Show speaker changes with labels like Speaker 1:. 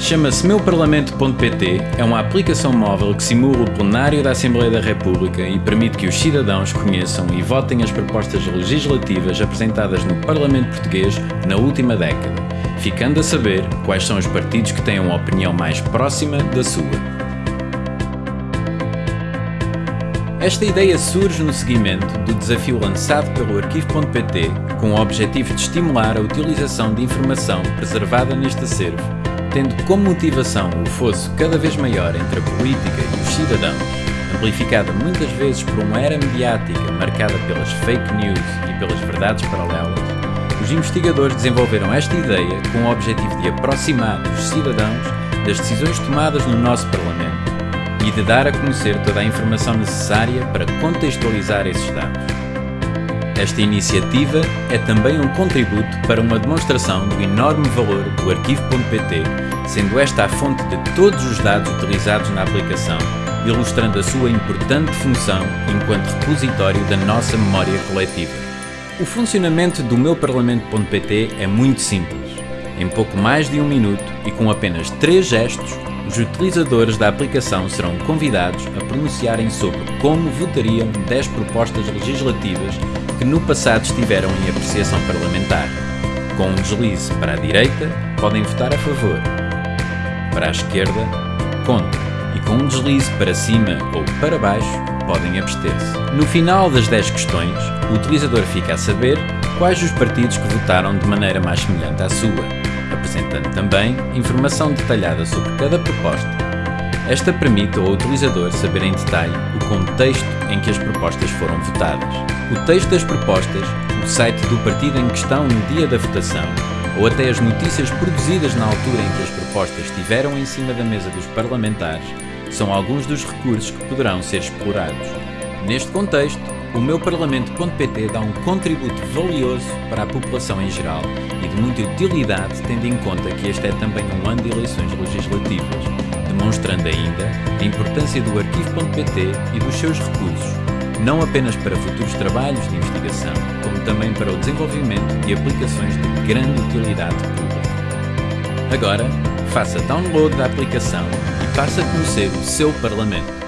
Speaker 1: Chama-se meuparlamento.pt, é uma aplicação móvel que simula o plenário da Assembleia da República e permite que os cidadãos conheçam e votem as propostas legislativas apresentadas no Parlamento Português na última década, ficando a saber quais são os partidos que têm uma opinião mais próxima da sua. Esta ideia surge no seguimento do desafio lançado pelo Arquivo.pt com o objetivo de estimular a utilização de informação preservada neste acervo, tendo como motivação o fosso cada vez maior entre a política e os cidadãos, amplificada muitas vezes por uma era mediática marcada pelas fake news e pelas verdades paralelas, os investigadores desenvolveram esta ideia com o objetivo de aproximar os cidadãos das decisões tomadas no nosso Parlamento e de dar a conhecer toda a informação necessária para contextualizar esses dados. Esta iniciativa é também um contributo para uma demonstração do enorme valor do arquivo.pt, sendo esta a fonte de todos os dados utilizados na aplicação, ilustrando a sua importante função enquanto repositório da nossa memória coletiva. O funcionamento do meuparlamento.pt é muito simples. Em pouco mais de um minuto e com apenas três gestos, os utilizadores da aplicação serão convidados a pronunciarem sobre como votariam 10 propostas legislativas que no passado estiveram em apreciação parlamentar. Com um deslize para a direita, podem votar a favor. Para a esquerda, contra. E com um deslize para cima ou para baixo, podem abster-se. No final das 10 questões, o utilizador fica a saber quais os partidos que votaram de maneira mais semelhante à sua apresentando também informação detalhada sobre cada proposta. Esta permite ao utilizador saber em detalhe o contexto em que as propostas foram votadas, o texto das propostas, o site do partido em questão no dia da votação, ou até as notícias produzidas na altura em que as propostas estiveram em cima da mesa dos parlamentares, são alguns dos recursos que poderão ser explorados. Neste contexto, o meu Parlamento.pt dá um contributo valioso para a população em geral e de muita utilidade, tendo em conta que este é também um ano de eleições legislativas, demonstrando ainda a importância do Arquivo.pt e dos seus recursos, não apenas para futuros trabalhos de investigação, como também para o desenvolvimento de aplicações de grande utilidade pública. Agora, faça download da aplicação e passe a conhecer o seu Parlamento.